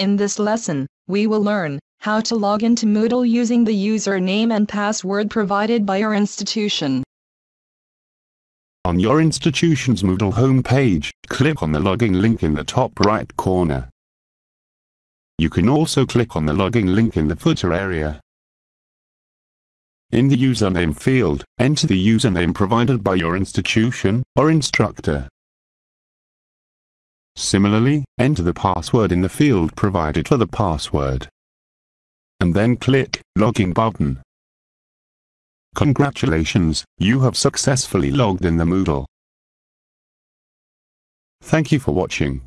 In this lesson, we will learn how to log into Moodle using the username and password provided by your institution. On your institution's Moodle homepage, click on the login link in the top right corner. You can also click on the login link in the footer area. In the username field, enter the username provided by your institution or instructor. Similarly, enter the password in the field provided for the password. And then click Login button. Congratulations, you have successfully logged in the Moodle. Thank you for watching.